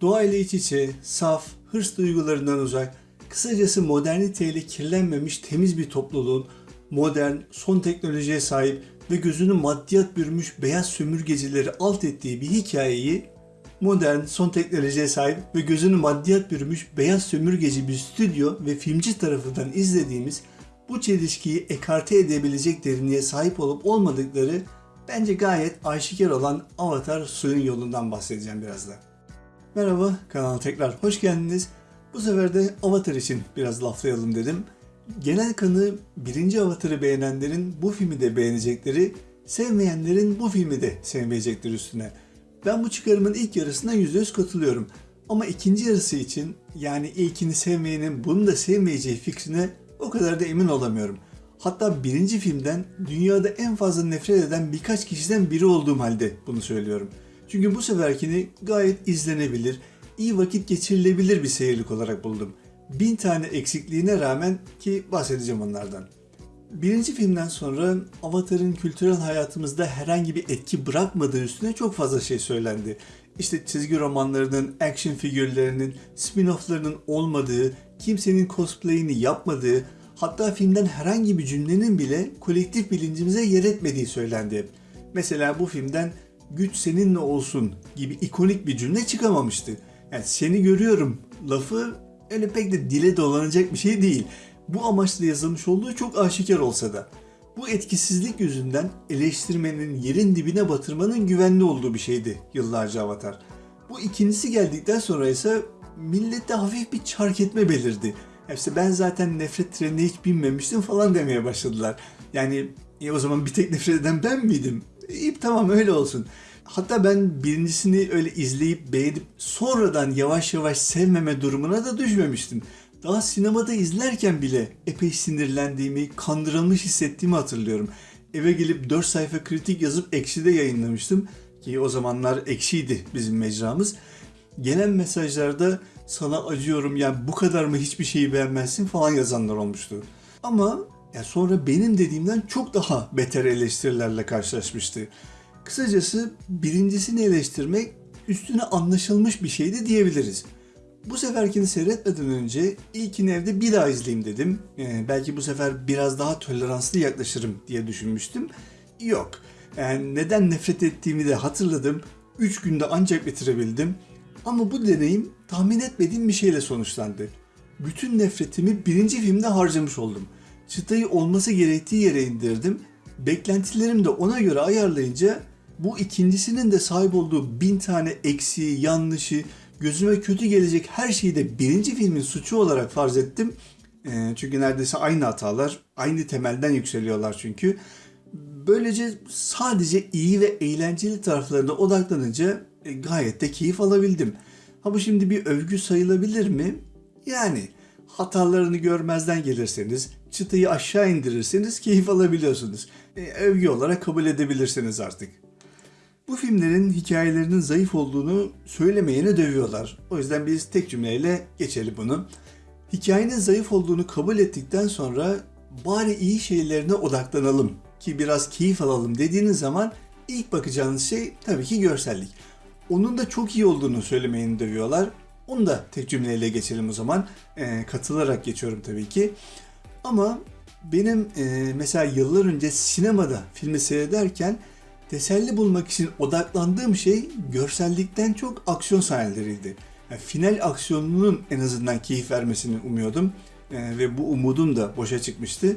Doğayla iç içe, saf, hırs duygularından uzak, kısacası moderniteyle kirlenmemiş temiz bir topluluğun modern, son teknolojiye sahip ve gözünü maddiyat bürümüş beyaz sömürgecileri alt ettiği bir hikayeyi modern, son teknolojiye sahip ve gözünü maddiyat bürümüş beyaz sömürgeci bir stüdyo ve filmci tarafından izlediğimiz bu çelişkiyi ekarte edebilecek derinliğe sahip olup olmadıkları bence gayet aşikar olan Avatar suyun yolundan bahsedeceğim biraz da. Merhaba, kanala tekrar hoş geldiniz. Bu sefer de Avatar için biraz laflayalım dedim. Genel kanı birinci Avatar'ı beğenenlerin bu filmi de beğenecekleri, sevmeyenlerin bu filmi de sevmeyecektir üstüne. Ben bu çıkarımın ilk yarısına %100 katılıyorum. Ama ikinci yarısı için yani ilkini sevmeyenin bunu da sevmeyeceği fikrine o kadar da emin olamıyorum. Hatta birinci filmden dünyada en fazla nefret eden birkaç kişiden biri olduğum halde bunu söylüyorum. Çünkü bu seferkini gayet izlenebilir, iyi vakit geçirilebilir bir seyirlik olarak buldum. Bin tane eksikliğine rağmen ki bahsedeceğim onlardan. Birinci filmden sonra Avatar'ın kültürel hayatımızda herhangi bir etki bırakmadığı üstüne çok fazla şey söylendi. İşte çizgi romanlarının, action figürlerinin, spin-off'larının olmadığı, kimsenin cosplay'ini yapmadığı, hatta filmden herhangi bir cümlenin bile kolektif bilincimize yer etmediği söylendi. Mesela bu filmden güç seninle olsun gibi ikonik bir cümle çıkamamıştı. Yani seni görüyorum lafı öyle pek de dile dolanacak bir şey değil. Bu amaçla yazılmış olduğu çok aşikar olsa da. Bu etkisizlik yüzünden eleştirmenin yerin dibine batırmanın güvenli olduğu bir şeydi yıllarca Avatar. Bu ikincisi geldikten sonra ise millette hafif bir çark etme belirdi. İşte ben zaten nefret trenine hiç binmemiştim falan demeye başladılar. Yani e o zaman bir tek nefret eden ben miydim? İyi tamam öyle olsun. Hatta ben birincisini öyle izleyip beğenip sonradan yavaş yavaş sevmeme durumuna da düşmemiştim. Daha sinemada izlerken bile epey sinirlendiğimi, kandırılmış hissettiğimi hatırlıyorum. Eve gelip 4 sayfa kritik yazıp Ekşi'de yayınlamıştım. Ki o zamanlar Ekşi'ydi bizim mecramız. Gelen mesajlarda sana acıyorum yani bu kadar mı hiçbir şeyi beğenmezsin falan yazanlar olmuştu. Ama ya sonra benim dediğimden çok daha beter eleştirilerle karşılaşmıştı. Kısacası birincisini eleştirmek üstüne anlaşılmış bir şeydi diyebiliriz. Bu seferkini seyretmeden önce ilkini evde bir daha izleyeyim dedim. Ee, belki bu sefer biraz daha toleranslı yaklaşırım diye düşünmüştüm. Yok. Yani neden nefret ettiğimi de hatırladım. 3 günde ancak bitirebildim. Ama bu deneyim tahmin etmediğim bir şeyle sonuçlandı. Bütün nefretimi birinci filmde harcamış oldum. Çıtayı olması gerektiği yere indirdim. Beklentilerimi de ona göre ayarlayınca bu ikincisinin de sahip olduğu bin tane eksiği, yanlışı, gözüme kötü gelecek her şeyi de birinci filmin suçu olarak farz ettim. E, çünkü neredeyse aynı hatalar, aynı temelden yükseliyorlar çünkü. Böylece sadece iyi ve eğlenceli taraflarına odaklanınca e, gayet de keyif alabildim. Ha bu şimdi bir övgü sayılabilir mi? Yani hatalarını görmezden gelirseniz, çıtayı aşağı indirirseniz keyif alabiliyorsunuz. E, övgü olarak kabul edebilirsiniz artık. Bu filmlerin hikayelerinin zayıf olduğunu söylemeyene dövüyorlar. O yüzden biz tek cümleyle geçelim bunu. Hikayenin zayıf olduğunu kabul ettikten sonra bari iyi şeylerine odaklanalım ki biraz keyif alalım dediğiniz zaman ilk bakacağınız şey tabii ki görsellik. Onun da çok iyi olduğunu söylemeyeni dövüyorlar. Onu da tek cümleyle geçelim o zaman. E, katılarak geçiyorum tabii ki. Ama benim e, mesela yıllar önce sinemada filmi seyrederken teselli bulmak için odaklandığım şey görsellikten çok aksiyon sahneleriydi. Yani final aksiyonunun en azından keyif vermesini umuyordum ee, ve bu umudum da boşa çıkmıştı.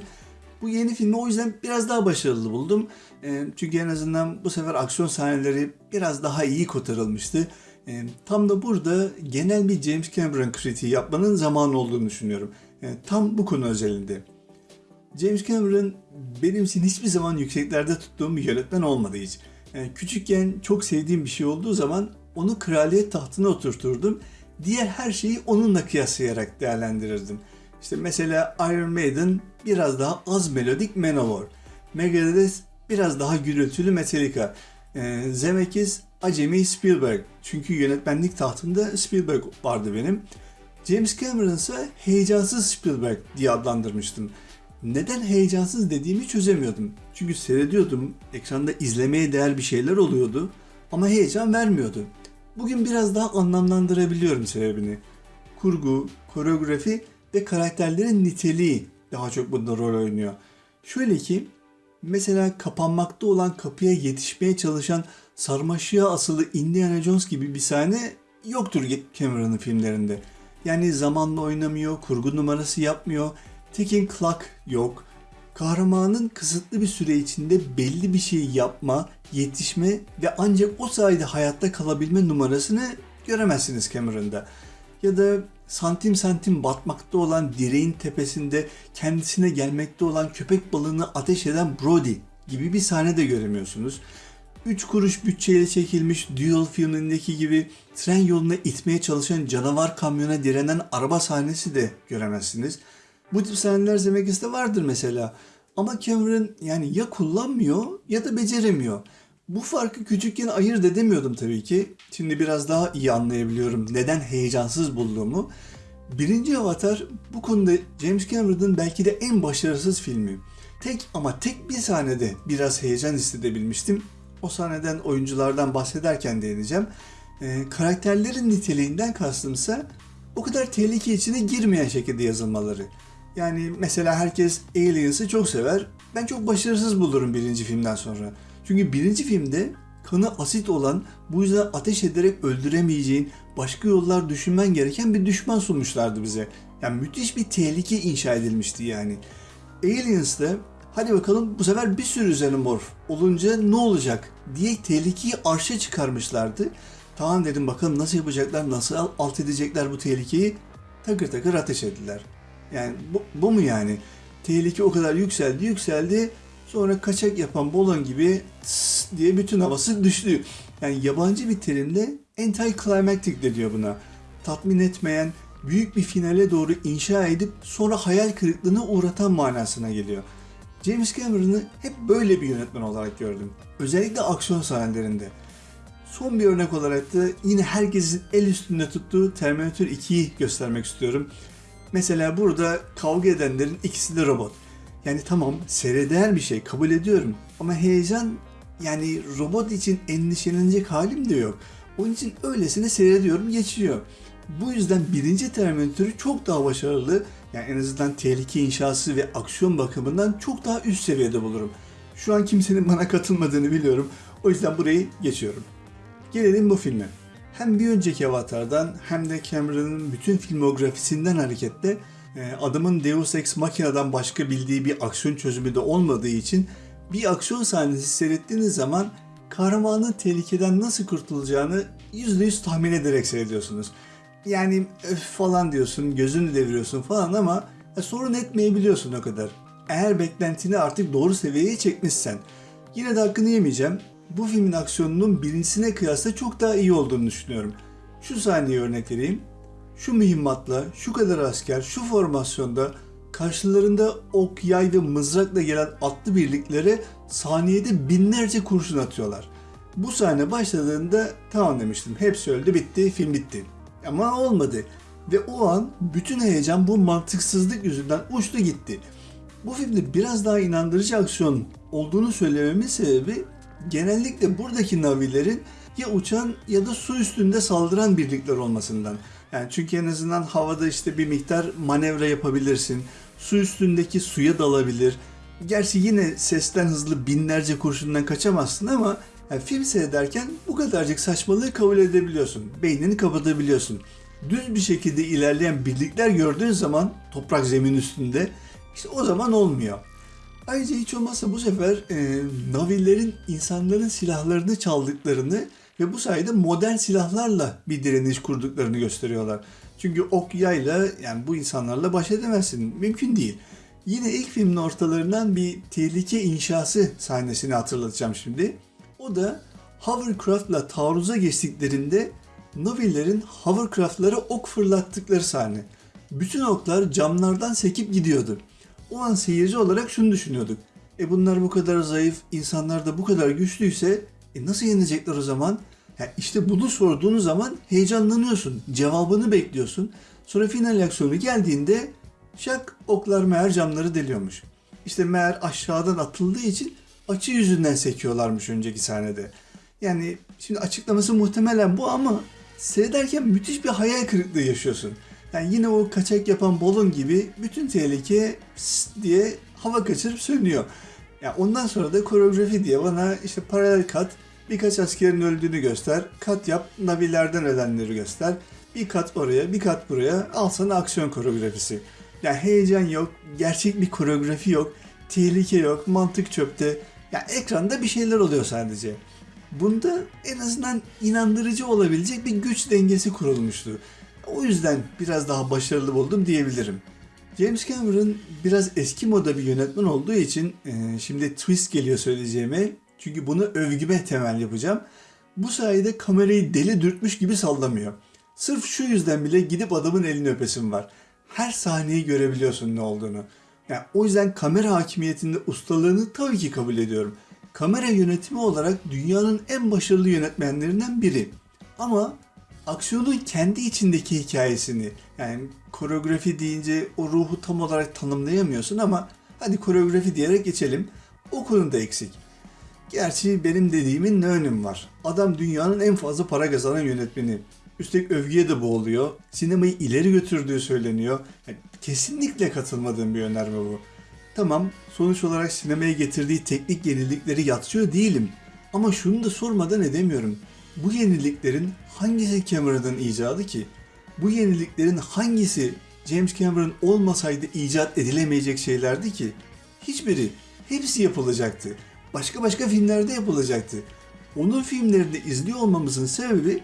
Bu yeni filmi o yüzden biraz daha başarılı buldum. Ee, çünkü en azından bu sefer aksiyon sahneleri biraz daha iyi kotarılmıştı. Ee, tam da burada genel bir James Cameron kritiği yapmanın zamanı olduğunu düşünüyorum. Ee, tam bu konu özelinde. James Cameron benim için hiçbir zaman yükseklerde tuttuğum bir yönetmen olmadı hiç. Yani küçükken çok sevdiğim bir şey olduğu zaman onu kraliyet tahtına oturturdum. Diğer her şeyi onunla kıyaslayarak değerlendirirdim. İşte mesela Iron Maiden biraz daha az melodik Manowar. Megadeth biraz daha gürültülü Metallica. Ee, Zemeckis acemi Spielberg. Çünkü yönetmenlik tahtında Spielberg vardı benim. James Cameron ise heyecansız Spielberg diye adlandırmıştım neden heyecansız dediğimi çözemiyordum. Çünkü seyrediyordum, ekranda izlemeye değer bir şeyler oluyordu ama heyecan vermiyordu. Bugün biraz daha anlamlandırabiliyorum sebebini. Kurgu, koreografi ve karakterlerin niteliği daha çok bunda rol oynuyor. Şöyle ki mesela kapanmakta olan kapıya yetişmeye çalışan sarmaşığa asılı Indiana Jones gibi bir sahne yoktur Cameron'ın filmlerinde. Yani zamanla oynamıyor, kurgu numarası yapmıyor, ticking clock yok. Kahramanın kısıtlı bir süre içinde belli bir şeyi yapma, yetişme ve ancak o sayede hayatta kalabilme numarasını göremezsiniz Cameron'da. Ya da santim santim batmakta olan direğin tepesinde kendisine gelmekte olan köpek balığını ateş eden Brody gibi bir sahne de göremiyorsunuz. 3 kuruş bütçeyle çekilmiş Duel filmindeki gibi tren yoluna itmeye çalışan canavar kamyona direnen araba sahnesi de göremezsiniz. Bu tip sahneler Zemeckis'te vardır mesela. Ama Cameron yani ya kullanmıyor ya da beceremiyor. Bu farkı küçükken ayırt edemiyordum tabii ki. Şimdi biraz daha iyi anlayabiliyorum neden heyecansız bulduğumu. Birinci Avatar bu konuda James Cameron'ın belki de en başarısız filmi. Tek ama tek bir sahnede biraz heyecan hissedebilmiştim. O sahneden oyunculardan bahsederken değineceğim. Ee, karakterlerin niteliğinden kastımsa o kadar tehlike içine girmeyen şekilde yazılmaları. Yani mesela herkes Aliens'ı çok sever. Ben çok başarısız bulurum birinci filmden sonra. Çünkü birinci filmde kanı asit olan, bu yüzden ateş ederek öldüremeyeceğin, başka yollar düşünmen gereken bir düşman sunmuşlardı bize. Yani müthiş bir tehlike inşa edilmişti yani. Aliens'te hadi bakalım bu sefer bir sürü xenomorf olunca ne olacak diye tehlikeyi arşa çıkarmışlardı. Tamam dedim bakalım nasıl yapacaklar, nasıl alt edecekler bu tehlikeyi. Takır takır ateş ettiler. Yani bu, bu mu yani? Tehlike o kadar yükseldi yükseldi. Sonra kaçak yapan balon gibi diye bütün havası düştü. Yani yabancı bir terimle anti-climactic de diyor buna. Tatmin etmeyen, büyük bir finale doğru inşa edip sonra hayal kırıklığına uğratan manasına geliyor. James Cameron'ı hep böyle bir yönetmen olarak gördüm. Özellikle aksiyon sahnelerinde. Son bir örnek olarak da yine herkesin el üstünde tuttuğu Terminator 2'yi göstermek istiyorum. Mesela burada kavga edenlerin ikisi de robot. Yani tamam seyreder bir şey kabul ediyorum ama heyecan yani robot için endişelenecek halim de yok. Onun için öylesine seyrediyorum geçiyor. Bu yüzden birinci Terminator'ı çok daha başarılı yani en azından tehlike inşası ve aksiyon bakımından çok daha üst seviyede bulurum. Şu an kimsenin bana katılmadığını biliyorum. O yüzden burayı geçiyorum. Gelelim bu filme. Hem bir önceki Avatar'dan hem de Cameron'ın bütün filmografisinden hareketle e, adamın Deus Ex Machina'dan başka bildiği bir aksiyon çözümü de olmadığı için bir aksiyon sahnesi seyrettiğiniz zaman kahramanın tehlikeden nasıl kurtulacağını %100 tahmin ederek seyrediyorsunuz. Yani öf falan diyorsun, gözünü deviriyorsun falan ama e, sorun etmeyebiliyorsun o kadar. Eğer beklentini artık doğru seviyeye çekmişsen. Yine de hakkını yemeyeceğim. Bu filmin aksiyonunun birincisine kıyasla çok daha iyi olduğunu düşünüyorum. Şu sahneyi örnek vereyim. Şu mühimmatla, şu kadar asker, şu formasyonda karşılarında ok, yay ve mızrakla gelen atlı birliklere saniyede binlerce kurşun atıyorlar. Bu sahne başladığında tamam demiştim. Hepsi öldü bitti, film bitti. Ama olmadı. Ve o an bütün heyecan bu mantıksızlık yüzünden uçtu gitti. Bu filmde biraz daha inandırıcı aksiyon olduğunu söylememin sebebi genellikle buradaki navilerin ya uçan ya da su üstünde saldıran birlikler olmasından. Yani çünkü en azından havada işte bir miktar manevra yapabilirsin. Su üstündeki suya dalabilir. Gerçi yine sesten hızlı binlerce kurşundan kaçamazsın ama yani film seyrederken bu kadarcık saçmalığı kabul edebiliyorsun. Beynini kapatabiliyorsun. Düz bir şekilde ilerleyen birlikler gördüğün zaman toprak zemin üstünde işte o zaman olmuyor. Ayrıca hiç olmazsa bu sefer e, Navillerin insanların silahlarını çaldıklarını ve bu sayede modern silahlarla bir direniş kurduklarını gösteriyorlar. Çünkü ok yayla yani bu insanlarla baş edemezsin. Mümkün değil. Yine ilk filmin ortalarından bir tehlike inşası sahnesini hatırlatacağım şimdi. O da hovercraft'la taarruza geçtiklerinde Navillerin hovercraft'lara ok fırlattıkları sahne. Bütün oklar camlardan sekip gidiyordu. O an seyirci olarak şunu düşünüyorduk. E bunlar bu kadar zayıf, insanlar da bu kadar güçlüyse e nasıl yenecekler o zaman? Yani işte bunu sorduğunuz zaman heyecanlanıyorsun. Cevabını bekliyorsun. Sonra final aksiyonu geldiğinde şak oklar meğer camları deliyormuş. İşte meğer aşağıdan atıldığı için açı yüzünden sekiyorlarmış önceki sahnede. Yani şimdi açıklaması muhtemelen bu ama seyrederken müthiş bir hayal kırıklığı yaşıyorsun. Yani yine o kaçak yapan balon gibi bütün tehlike diye hava kaçırıp sönüyor. Ya ondan sonra da koreografi diye bana işte paralel kat, birkaç askerin öldüğünü göster, kat yap, navilerden ölenleri göster, bir kat oraya, bir kat buraya, al sana aksiyon koreografisi. Yani heyecan yok, gerçek bir koreografi yok, tehlike yok, mantık çöpte. Ya ekranda bir şeyler oluyor sadece. Bunda en azından inandırıcı olabilecek bir güç dengesi kurulmuştu. O yüzden biraz daha başarılı buldum diyebilirim. James Cameron biraz eski moda bir yönetmen olduğu için e, şimdi twist geliyor söyleyeceğime. Çünkü bunu övgüme temel yapacağım. Bu sayede kamerayı deli dürtmüş gibi sallamıyor. Sırf şu yüzden bile gidip adamın elini öpesim var. Her sahneyi görebiliyorsun ne olduğunu. Yani o yüzden kamera hakimiyetinde ustalığını tabii ki kabul ediyorum. Kamera yönetimi olarak dünyanın en başarılı yönetmenlerinden biri. Ama aksiyonun kendi içindeki hikayesini yani koreografi deyince o ruhu tam olarak tanımlayamıyorsun ama hadi koreografi diyerek geçelim. O konuda eksik. Gerçi benim dediğimin ne önüm var? Adam dünyanın en fazla para kazanan yönetmeni. Üstelik övgüye de boğuluyor. Sinemayı ileri götürdüğü söyleniyor. Yani kesinlikle katılmadığım bir önerme bu. Tamam, sonuç olarak sinemaya getirdiği teknik yenilikleri yatsıyor değilim. Ama şunu da sormadan edemiyorum. Bu yeniliklerin hangisi Cameron'ın icadı ki? Bu yeniliklerin hangisi James Cameron olmasaydı icat edilemeyecek şeylerdi ki? Hiçbiri. Hepsi yapılacaktı. Başka başka filmlerde yapılacaktı. Onun filmlerini izliyor olmamızın sebebi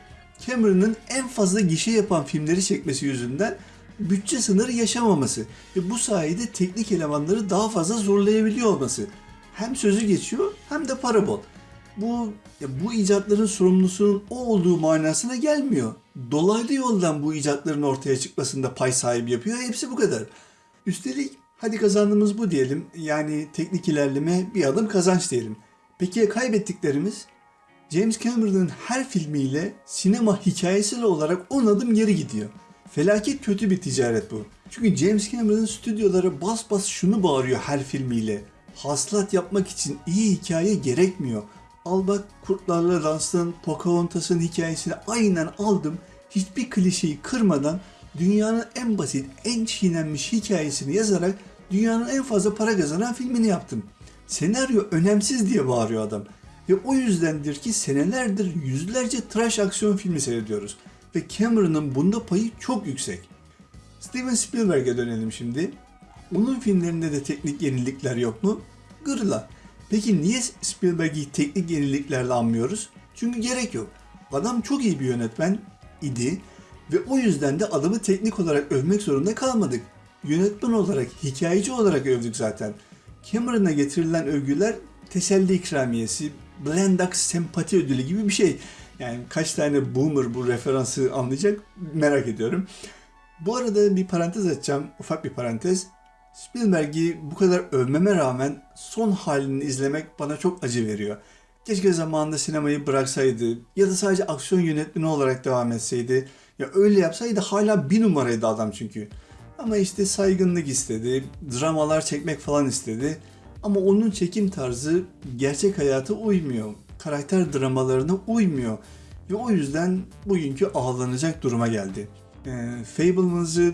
Cameron'ın en fazla gişe yapan filmleri çekmesi yüzünden bütçe sınırı yaşamaması ve bu sayede teknik elemanları daha fazla zorlayabiliyor olması. Hem sözü geçiyor hem de para bol. Bu ya bu icatların sorumlusunun o olduğu manasına gelmiyor. Dolaylı yoldan bu icatların ortaya çıkmasında pay sahibi yapıyor. Hepsi bu kadar. Üstelik hadi kazandığımız bu diyelim. Yani teknik ilerleme bir adım kazanç diyelim. Peki ya kaybettiklerimiz? James Cameron'ın her filmiyle sinema hikayesel olarak 10 adım geri gidiyor. Felaket kötü bir ticaret bu. Çünkü James Cameron'ın stüdyoları bas bas şunu bağırıyor her filmiyle. Hasılat yapmak için iyi hikaye gerekmiyor. Al bak Kurtlarla Dans'ın, Pocahontas'ın hikayesini aynen aldım. Hiçbir klişeyi kırmadan dünyanın en basit, en çiğnenmiş hikayesini yazarak dünyanın en fazla para kazanan filmini yaptım. Senaryo önemsiz diye bağırıyor adam. Ve o yüzdendir ki senelerdir yüzlerce trash aksiyon filmi seyrediyoruz. Ve Cameron'ın bunda payı çok yüksek. Steven Spielberg'e dönelim şimdi. Onun filmlerinde de teknik yenilikler yok mu? Gırla. Peki niye Spielberg'i teknik yeniliklerle anmıyoruz? Çünkü gerek yok. Adam çok iyi bir yönetmen idi ve o yüzden de adamı teknik olarak övmek zorunda kalmadık. Yönetmen olarak, hikayeci olarak övdük zaten. Cameron'a getirilen övgüler teselli ikramiyesi, Blendax sempati ödülü gibi bir şey. Yani kaç tane boomer bu referansı anlayacak merak ediyorum. Bu arada bir parantez açacağım, ufak bir parantez. Spielberg'i bu kadar övmeme rağmen son halini izlemek bana çok acı veriyor. Keşke zamanında sinemayı bıraksaydı ya da sadece aksiyon yönetmeni olarak devam etseydi. Ya öyle yapsaydı hala bir numaraydı adam çünkü. Ama işte saygınlık istedi, dramalar çekmek falan istedi. Ama onun çekim tarzı gerçek hayata uymuyor. Karakter dramalarına uymuyor. Ve o yüzden bugünkü ağlanacak duruma geldi. E, Fableman's'ı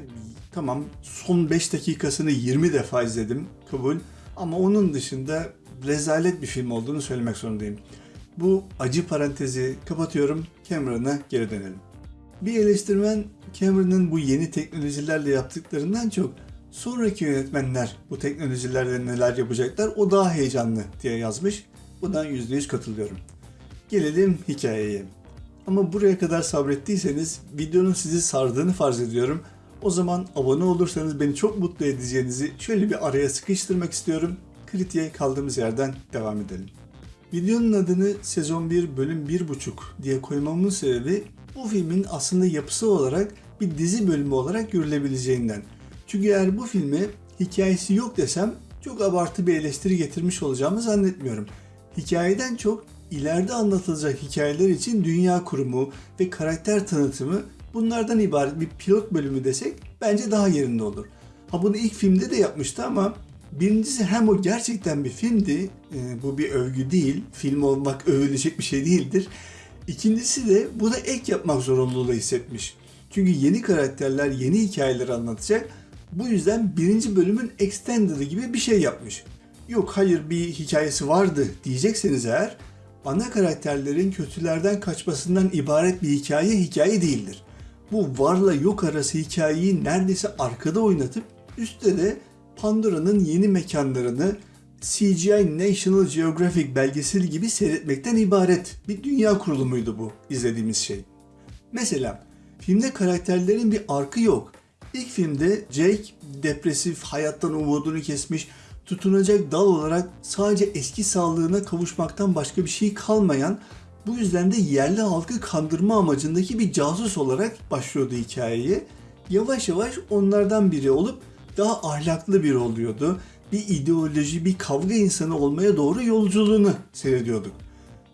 tamam son 5 dakikasını 20 defa izledim kabul. Ama onun dışında rezalet bir film olduğunu söylemek zorundayım. Bu acı parantezi kapatıyorum. Cameron'a geri dönelim. Bir eleştirmen Cameron'ın bu yeni teknolojilerle yaptıklarından çok sonraki yönetmenler bu teknolojilerle neler yapacaklar o daha heyecanlı diye yazmış. Buna %100 katılıyorum. Gelelim hikayeye. Ama buraya kadar sabrettiyseniz videonun sizi sardığını farz ediyorum. O zaman abone olursanız beni çok mutlu edeceğinizi şöyle bir araya sıkıştırmak istiyorum. Kritiğe kaldığımız yerden devam edelim. Videonun adını sezon 1 bölüm 1.5 diye koymamın sebebi bu filmin aslında yapısı olarak bir dizi bölümü olarak görülebileceğinden. Çünkü eğer bu filme hikayesi yok desem çok abartı bir eleştiri getirmiş olacağımı zannetmiyorum. Hikayeden çok ileride anlatılacak hikayeler için dünya kurumu ve karakter tanıtımı bunlardan ibaret bir pilot bölümü desek bence daha yerinde olur. Ha bunu ilk filmde de yapmıştı ama Birincisi hem o gerçekten bir filmdi, e, bu bir övgü değil, film olmak övülecek bir şey değildir. İkincisi de bu da ek yapmak zorunluluğu hissetmiş. Çünkü yeni karakterler, yeni hikayeler anlatacak. Bu yüzden birinci bölümün extended'ı gibi bir şey yapmış. Yok hayır bir hikayesi vardı diyecekseniz eğer, ana karakterlerin kötülerden kaçmasından ibaret bir hikaye hikaye değildir. Bu varla yok arası hikayeyi neredeyse arkada oynatıp üstte de Pandora'nın yeni mekanlarını CGI National Geographic belgeseli gibi seyretmekten ibaret bir dünya kurulumuydu bu izlediğimiz şey. Mesela filmde karakterlerin bir arkı yok. İlk filmde Jake depresif, hayattan umudunu kesmiş, tutunacak dal olarak sadece eski sağlığına kavuşmaktan başka bir şey kalmayan, bu yüzden de yerli halkı kandırma amacındaki bir casus olarak başlıyordu hikayeye. Yavaş yavaş onlardan biri olup daha ahlaklı biri oluyordu. Bir ideoloji, bir kavga insanı olmaya doğru yolculuğunu seyrediyorduk.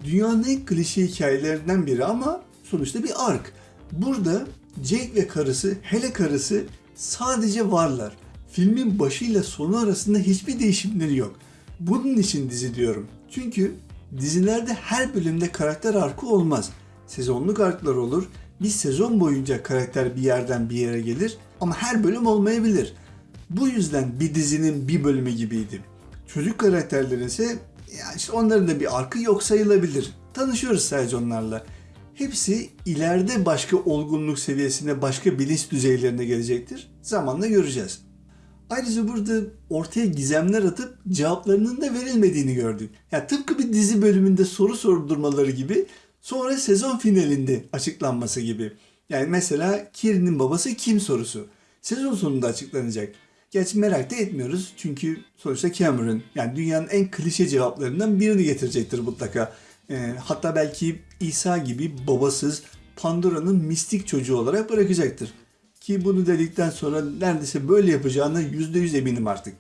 Dünyanın en klişe hikayelerinden biri ama sonuçta bir ark. Burada Jake ve karısı, hele karısı sadece varlar. Filmin başıyla sonu arasında hiçbir değişimleri yok. Bunun için dizi diyorum. Çünkü dizilerde her bölümde karakter arkı olmaz. Sezonluk arklar olur. Bir sezon boyunca karakter bir yerden bir yere gelir ama her bölüm olmayabilir. Bu yüzden bir dizinin bir bölümü gibiydi. Çocuk karakterlerin ise ya işte onların da bir arkı yok sayılabilir. Tanışıyoruz sadece onlarla. Hepsi ileride başka olgunluk seviyesine, başka bilinç düzeylerine gelecektir. Zamanla göreceğiz. Ayrıca burada ortaya gizemler atıp cevaplarının da verilmediğini gördük. Ya tıpkı bir dizi bölümünde soru sordurmaları gibi sonra sezon finalinde açıklanması gibi. Yani mesela Kiri'nin babası kim sorusu. Sezon sonunda açıklanacak. Gerçi merak da etmiyoruz çünkü sonuçta Cameron yani dünyanın en klişe cevaplarından birini getirecektir mutlaka. Ee, hatta belki İsa gibi babasız Pandora'nın mistik çocuğu olarak bırakacaktır. Ki bunu dedikten sonra neredeyse böyle yapacağına %100 eminim artık.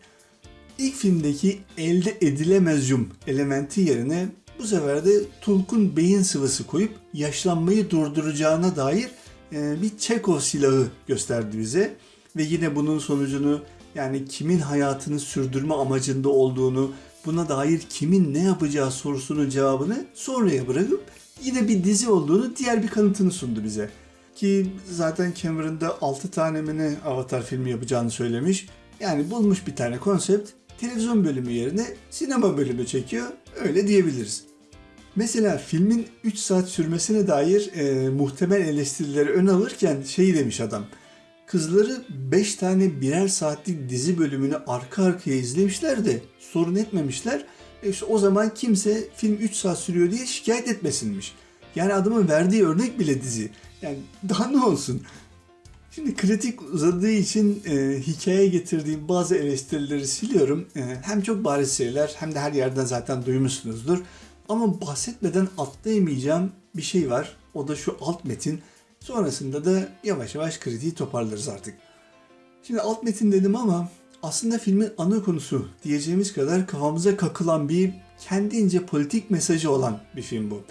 İlk filmdeki elde edilemez yum elementi yerine bu sefer de Tulk'un beyin sıvısı koyup yaşlanmayı durduracağına dair e, bir Çekov silahı gösterdi bize. Ve yine bunun sonucunu yani kimin hayatını sürdürme amacında olduğunu, buna dair kimin ne yapacağı sorusunun cevabını sonraya bırakıp yine bir dizi olduğunu diğer bir kanıtını sundu bize. Ki zaten Cameron'da 6 tane mi ne Avatar filmi yapacağını söylemiş. Yani bulmuş bir tane konsept, televizyon bölümü yerine sinema bölümü çekiyor. Öyle diyebiliriz. Mesela filmin 3 saat sürmesine dair e, muhtemel eleştirileri ön alırken şey demiş adam. Kızları 5 tane birer saatlik dizi bölümünü arka arkaya izlemişler de sorun etmemişler. E işte o zaman kimse film 3 saat sürüyor diye şikayet etmesinmiş. Yani adamın verdiği örnek bile dizi. Yani daha ne olsun? Şimdi kritik uzadığı için e, hikayeye getirdiğim bazı eleştirileri siliyorum. E, hem çok bariz şeyler hem de her yerden zaten duymuşsunuzdur. Ama bahsetmeden atlayamayacağım bir şey var. O da şu alt metin. Sonrasında da yavaş yavaş kritiği toparlarız artık. Şimdi alt metin dedim ama aslında filmin ana konusu diyeceğimiz kadar kafamıza kakılan bir kendince politik mesajı olan bir film bu.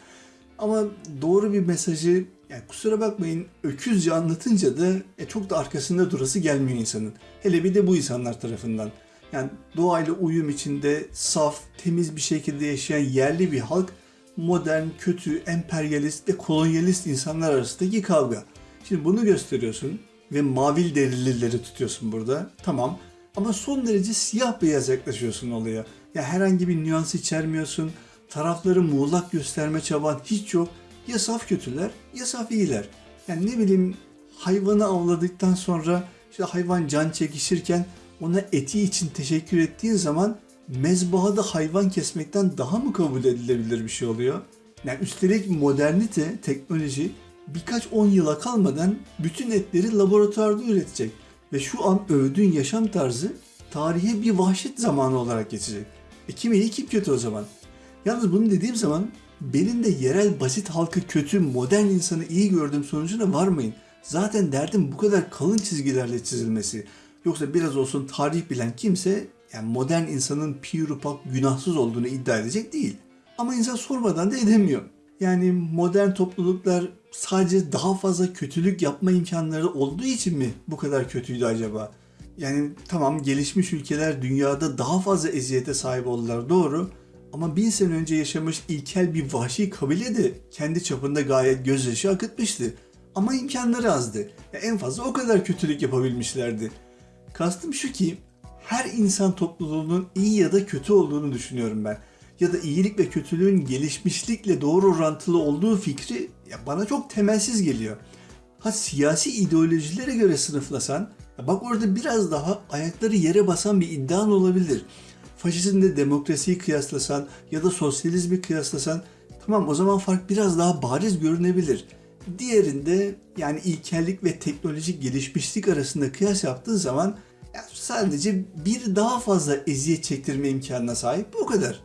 Ama doğru bir mesajı yani kusura bakmayın öküzce anlatınca da e, çok da arkasında durası gelmiyor insanın. Hele bir de bu insanlar tarafından. Yani doğayla uyum içinde saf, temiz bir şekilde yaşayan yerli bir halk modern, kötü, emperyalist ve kolonyalist insanlar arasındaki kavga. Şimdi bunu gösteriyorsun ve mavil derilileri tutuyorsun burada. Tamam ama son derece siyah beyaz yaklaşıyorsun olaya. Ya herhangi bir nüans içermiyorsun. Tarafları muğlak gösterme çaban hiç yok. Ya saf kötüler ya saf iyiler. Yani ne bileyim hayvanı avladıktan sonra işte hayvan can çekişirken ona eti için teşekkür ettiğin zaman mezbahada hayvan kesmekten daha mı kabul edilebilir bir şey oluyor? Yani üstelik modernite, teknoloji birkaç on yıla kalmadan bütün etleri laboratuvarda üretecek. Ve şu an övdüğün yaşam tarzı tarihe bir vahşet zamanı olarak geçecek. E kim iyi kim kötü o zaman? Yalnız bunu dediğim zaman benim de yerel basit halkı kötü, modern insanı iyi gördüğüm sonucuna varmayın. Zaten derdim bu kadar kalın çizgilerle çizilmesi. Yoksa biraz olsun tarih bilen kimse yani modern insanın pirupak günahsız olduğunu iddia edecek değil. Ama insan sormadan da edemiyor. Yani modern topluluklar sadece daha fazla kötülük yapma imkanları olduğu için mi bu kadar kötüydü acaba? Yani tamam gelişmiş ülkeler dünyada daha fazla eziyete sahip oldular doğru. Ama bin sene önce yaşamış ilkel bir vahşi kabile de kendi çapında gayet gözyaşı akıtmıştı. Ama imkanları azdı. Ya en fazla o kadar kötülük yapabilmişlerdi. Kastım şu ki her insan topluluğunun iyi ya da kötü olduğunu düşünüyorum ben. Ya da iyilik ve kötülüğün gelişmişlikle doğru orantılı olduğu fikri ya bana çok temelsiz geliyor. Ha siyasi ideolojilere göre sınıflasan, ya bak orada biraz daha ayakları yere basan bir iddian olabilir. Faşizmle demokrasiyi kıyaslasan ya da sosyalizmi kıyaslasan tamam o zaman fark biraz daha bariz görünebilir. Diğerinde yani ilkellik ve teknolojik gelişmişlik arasında kıyas yaptığın zaman ya sadece bir daha fazla eziyet çektirme imkanına sahip bu kadar.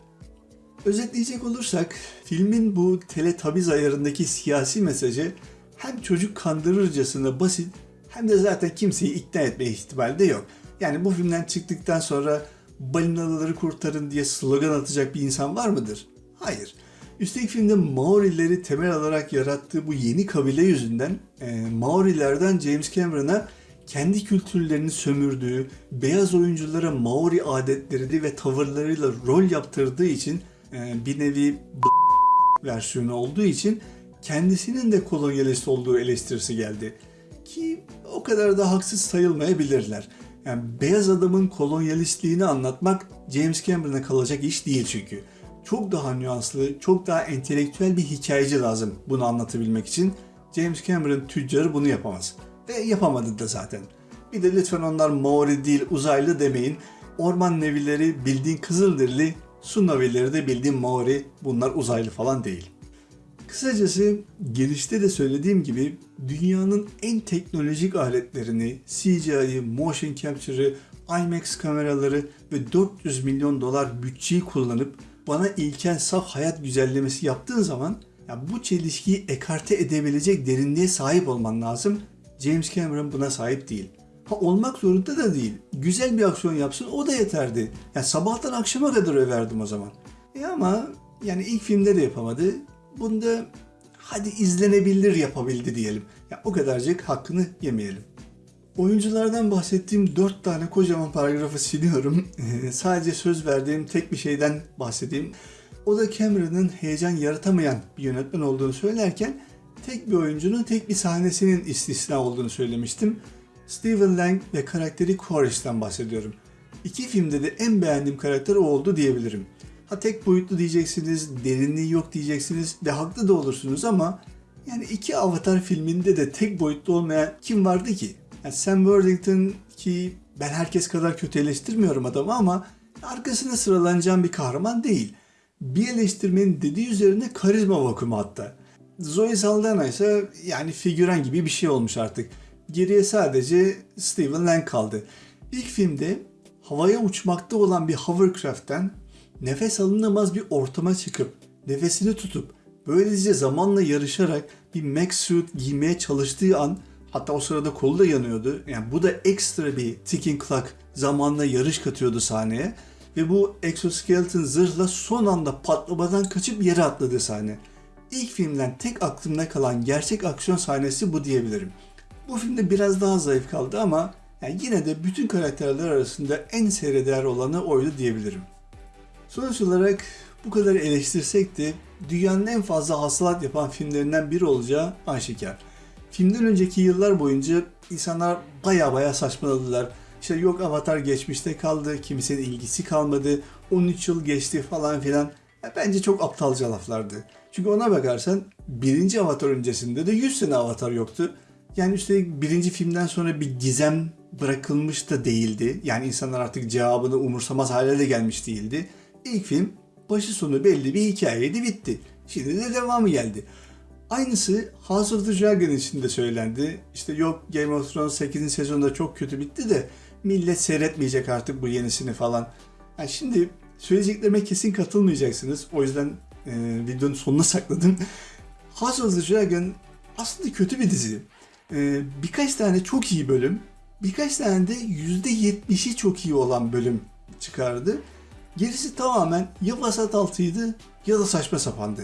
Özetleyecek olursak filmin bu teletabiz ayarındaki siyasi mesajı hem çocuk kandırırcasına basit hem de zaten kimseyi ikna etme ihtimali de yok. Yani bu filmden çıktıktan sonra balinaları kurtarın diye slogan atacak bir insan var mıdır? Hayır. Üstelik filmde Maorileri temel alarak yarattığı bu yeni kabile yüzünden e, Maorilerden James Cameron'a kendi kültürlerini sömürdüğü, beyaz oyunculara Maori adetlerini ve tavırlarıyla rol yaptırdığı için e, bir nevi versiyonu olduğu için kendisinin de kolonyalist olduğu eleştirisi geldi. Ki o kadar da haksız sayılmayabilirler. Yani beyaz adamın kolonyalistliğini anlatmak James Cameron'a kalacak iş değil çünkü. Çok daha nüanslı, çok daha entelektüel bir hikayeci lazım bunu anlatabilmek için. James Cameron tüccarı bunu yapamaz. Ve yapamadı da zaten. Bir de lütfen onlar Maori değil uzaylı demeyin. Orman nevileri bildiğin Kızılderili, su navileri de bildiğin Maori. Bunlar uzaylı falan değil. Kısacası girişte de söylediğim gibi dünyanın en teknolojik aletlerini, CGI'yi, motion capture'ı, IMAX kameraları ve 400 milyon dolar bütçeyi kullanıp bana ilken saf hayat güzellemesi yaptığın zaman ya bu çelişkiyi ekarte edebilecek derinliğe sahip olman lazım. James Cameron buna sahip değil. Ha olmak zorunda da değil. Güzel bir aksiyon yapsın o da yeterdi. Yani sabahtan akşama kadar överdim o zaman. E ama yani ilk filmde de yapamadı. Bunda hadi izlenebilir yapabildi diyelim. Ya o kadarcık hakkını yemeyelim. Oyunculardan bahsettiğim dört tane kocaman paragrafı siliyorum. Sadece söz verdiğim tek bir şeyden bahsedeyim. O da Cameron'ın heyecan yaratamayan bir yönetmen olduğunu söylerken tek bir oyuncunun tek bir sahnesinin istisna olduğunu söylemiştim. Stephen Lang ve karakteri Corish'ten bahsediyorum. İki filmde de en beğendiğim karakter o oldu diyebilirim. Ha tek boyutlu diyeceksiniz, derinliği yok diyeceksiniz ve haklı da olursunuz ama yani iki Avatar filminde de tek boyutlu olmayan kim vardı ki? Yani Sam Worthington ki ben herkes kadar kötü eleştirmiyorum adamı ama arkasına sıralanacağım bir kahraman değil. Bir eleştirmenin dediği üzerine karizma vakumu hatta. Zoe Saldana ise yani figüran gibi bir şey olmuş artık. Geriye sadece Stephen Lang kaldı. İlk filmde havaya uçmakta olan bir hovercraft'ten nefes alınamaz bir ortama çıkıp nefesini tutup böylece zamanla yarışarak bir mech suit giymeye çalıştığı an hatta o sırada kolu da yanıyordu. Yani bu da ekstra bir ticking clock zamanla yarış katıyordu sahneye ve bu exoskeleton zırhla son anda patlamadan kaçıp yere atladı sahne. İlk filmden tek aklımda kalan gerçek aksiyon sahnesi bu diyebilirim. Bu filmde biraz daha zayıf kaldı ama yani yine de bütün karakterler arasında en seyreder olanı oydu diyebilirim. Sonuç olarak bu kadar eleştirsek de dünyanın en fazla hasılat yapan filmlerinden biri olacağı aşikar. Filmden önceki yıllar boyunca insanlar baya baya saçmaladılar. İşte yok Avatar geçmişte kaldı, kimsenin ilgisi kalmadı, 13 yıl geçti falan filan. Bence çok aptalca laflardı. Çünkü ona bakarsan birinci Avatar öncesinde de 100 sene Avatar yoktu. Yani üstelik birinci filmden sonra bir gizem bırakılmış da değildi. Yani insanlar artık cevabını umursamaz hale de gelmiş değildi. İlk film başı sonu belli bir hikayeydi bitti. Şimdi de devamı geldi. Aynısı House of the Dragon için de söylendi. İşte yok Game of Thrones 8. sezonda çok kötü bitti de millet seyretmeyecek artık bu yenisini falan. Yani şimdi söyleyeceklerime kesin katılmayacaksınız. O yüzden e, videonun sonuna sakladım. House of the Dragon aslında kötü bir dizi. E, birkaç tane çok iyi bölüm, birkaç tane de %70'i çok iyi olan bölüm çıkardı. Gerisi tamamen ya vasat altıydı ya da saçma sapandı.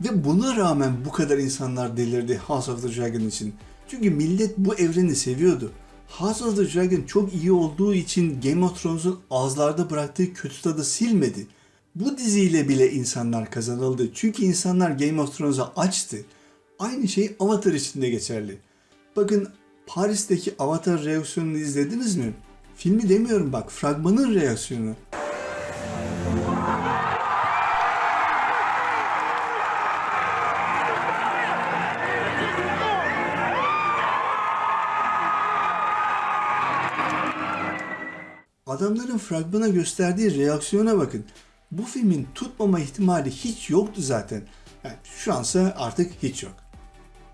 Ve buna rağmen bu kadar insanlar delirdi House of the Dragon için. Çünkü millet bu evreni seviyordu. House of the Dragon çok iyi olduğu için Game of Thrones'un ağızlarda bıraktığı kötü tadı silmedi. Bu diziyle bile insanlar kazanıldı. Çünkü insanlar Game of Thrones'a açtı. Aynı şey Avatar için de geçerli. Bakın Paris'teki Avatar reaksiyonunu izlediniz mi? Filmi demiyorum bak, fragmanın reaksiyonu. Adamların fragmana gösterdiği reaksiyona bakın. Bu filmin tutmama ihtimali hiç yoktu zaten. Yani şu ansa artık hiç yok.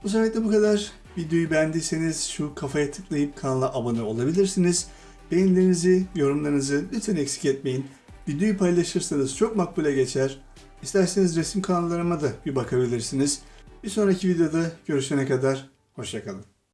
Bu sefer bu kadar. Videoyu beğendiyseniz şu kafaya tıklayıp kanala abone olabilirsiniz. Beğenilerinizi, yorumlarınızı lütfen eksik etmeyin. Videoyu paylaşırsanız çok makbule geçer. İsterseniz resim kanallarıma da bir bakabilirsiniz. Bir sonraki videoda görüşene kadar hoşçakalın.